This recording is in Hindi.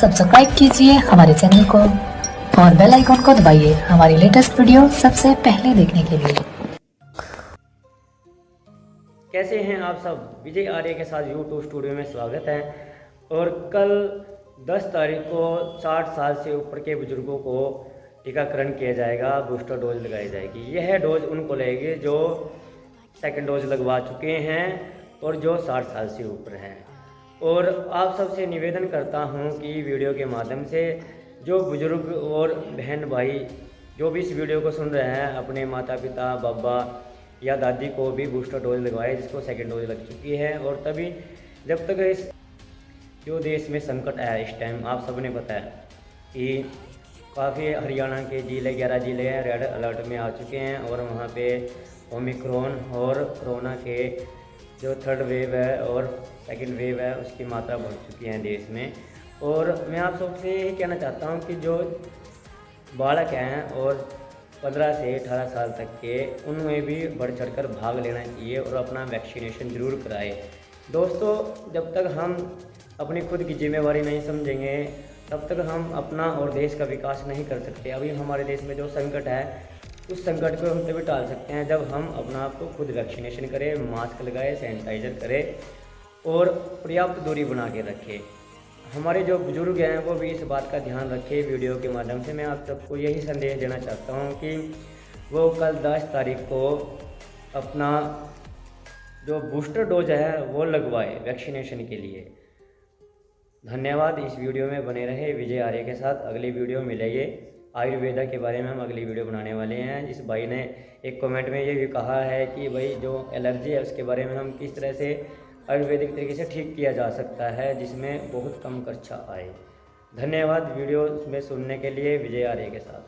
सब्सक्राइब कीजिए हमारे चैनल को और बेल आइकॉन को दबाइए हमारी लेटेस्ट वीडियो सबसे पहले देखने के लिए। कैसे हैं आप सब? विजय आर्य के साथ यूट्यूब स्टूडियो में स्वागत है। और कल 10 तारीख को 60 साल से ऊपर के बुज़ुर्गों को टीकाकरण किया जाएगा, बूस्टर डोज लगाई जाएगी। यह डोज उनको लगेगी जो सेकेंड डोज लगवा चुके हैं और जो 60 साल से ऊपर हैं। और आप सबसे निवेदन करता हूँ कि वीडियो के माध्यम से जो बुज़ुर्ग और बहन भाई जो भी इस वीडियो को सुन रहे हैं, अपने माता पिता बाबा या दादी को भी बूस्टर डोज लगवाए, जिसको सेकेंड डोज लग चुकी है। और तभी जब तक इस जो देश में संकट आया, इस टाइम आप सबने बताया कि काफ़ी हरियाणा के ज़िले, ग्यारह ज़िले रेड अलर्ट में आ चुके हैं और वहाँ पे ओमिक्रॉन और कोरोना के जो थर्ड वेव है और सेकंड वेव है, उसकी मात्रा बढ़ चुकी है देश में। और मैं आप सबसे यही कहना चाहता हूँ कि जो बालक हैं और पंद्रह से अठारह साल तक के, उनमें भी बढ़ चढ़कर भाग लेना चाहिए और अपना वैक्सीनेशन ज़रूर कराए। दोस्तों, जब तक हम अपनी खुद की जिम्मेवारी नहीं समझेंगे, तब तक हम अपना और देश का विकास नहीं कर सकते। अभी हमारे देश में जो संकट है उस संकट को हम तभी टाल सकते हैं जब हम अपना आप को खुद वैक्सीनेशन करें, मास्क लगाए, सैनिटाइज़र करें और पर्याप्त दूरी बना के रखें। हमारे जो बुज़ुर्ग हैं, वो भी इस बात का ध्यान रखें वीडियो के माध्यम से। मैं आप सबको यही संदेश देना चाहता हूँ कि वो कल दस तारीख को अपना जो बूस्टर डोज है, वो लगवाए वैक्सीनेशन के लिए। धन्यवाद। इस वीडियो में बने रहे विजय आर्य के साथ। अगली वीडियो मिलेगी। आयुर्वेदा के बारे में हम अगली वीडियो बनाने वाले हैं, जिस भाई ने एक कमेंट में ये भी कहा है कि भाई जो एलर्जी है, उसके बारे में हम किस तरह से आयुर्वेदिक तरीके से ठीक किया जा सकता है, जिसमें बहुत कम खर्चा आए। धन्यवाद वीडियो में सुनने के लिए, विजय आर्य के साथ।